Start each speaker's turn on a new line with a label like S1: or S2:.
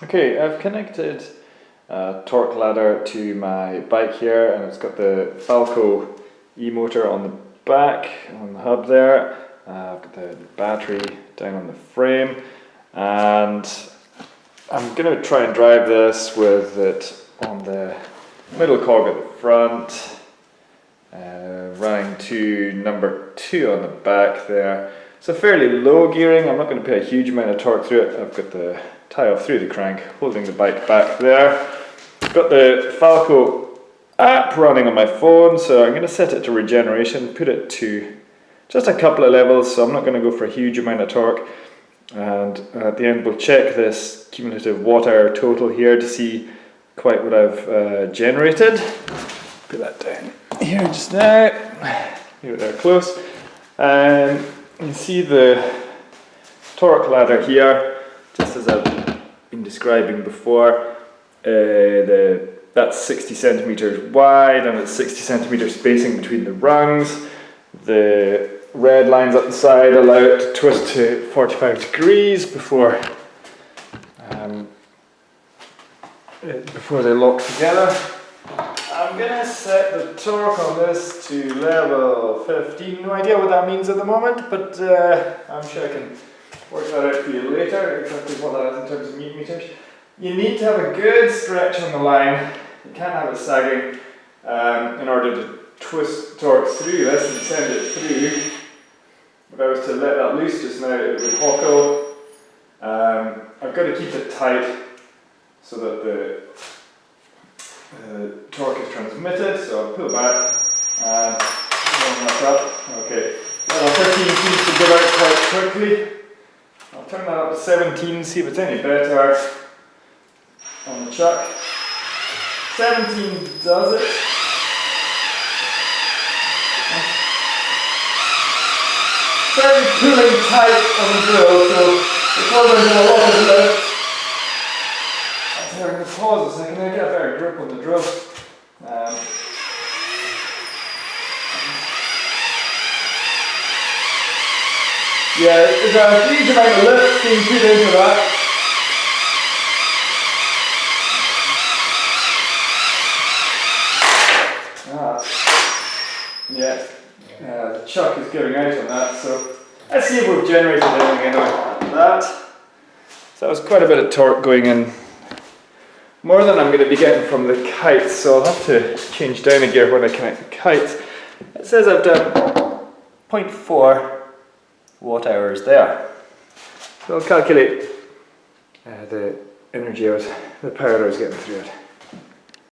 S1: Okay, I've connected a torque ladder to my bike here and it's got the Falco e-motor on the back, on the hub there. Uh, I've got the battery down on the frame and I'm going to try and drive this with it on the middle cog at the front, uh, running to number two on the back there. It's a fairly low gearing, I'm not going to put a huge amount of torque through it. I've got the tie off through the crank, holding the bike back there. Got the Falco app running on my phone, so I'm going to set it to regeneration, put it to just a couple of levels, so I'm not going to go for a huge amount of torque. And at the end we'll check this cumulative watt total here to see quite what I've uh, generated. Put that down here just now, leave it there close. And you can see the torque ladder here, just as I've been describing before. Uh, the, that's 60 centimeters wide and it's 60 centimeter spacing between the rungs. The red lines up the side allow it to twist to 45 degrees before um, before they lock together. I'm gonna set the torque on this to level 15. No idea what that means at the moment, but uh, I'm sure I can work that out for you later, exactly what that is in terms of meters. You need to have a good stretch on the line. You can't have it sagging um, in order to twist torque through this and send it through. If I was to let that loose just now, it would hockle. Um, I've got to keep it tight so that the uh, torque is transmitted. So I'll pull back and warm that up. Okay, level 13 seems to give out quite quickly. Turn that up to 17, see if it's any better on the chuck. 17 does it. Very pulling tight on the drill, so because there's a lot of lift, I'm going to pause a second, I get a better grip on the drill. Um, Yeah, there's a huge amount of lift being put into that. Ah. Yeah, uh, the chuck is giving out on that, so let's see if we've generated anything anyway. That. So that was quite a bit of torque going in. More than I'm going to be getting from the kites, so I'll have to change down a gear when I connect the kites. It says I've done 0.4 watt hours there. So I'll calculate uh, the energy I was, the power I was getting through it.